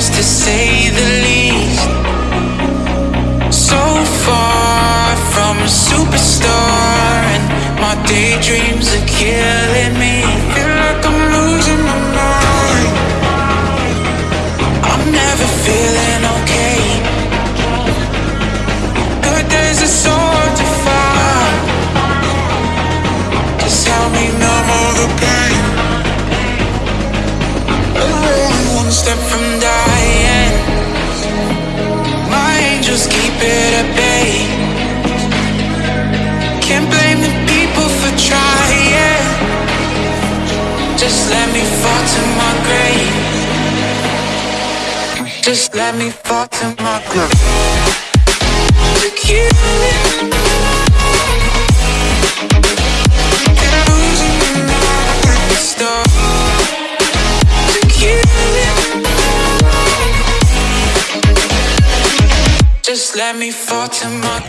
to say the least. So far from a superstar, and my daydreams are killing me. Feel like I'm losing my mind. I'm never feeling okay. Good days are so hard to find. Just help me numb all the pain. Step from Can't blame the people for trying. Just let me fall to my grave. Just let me fall to my grave. Look you. Just let me fall to my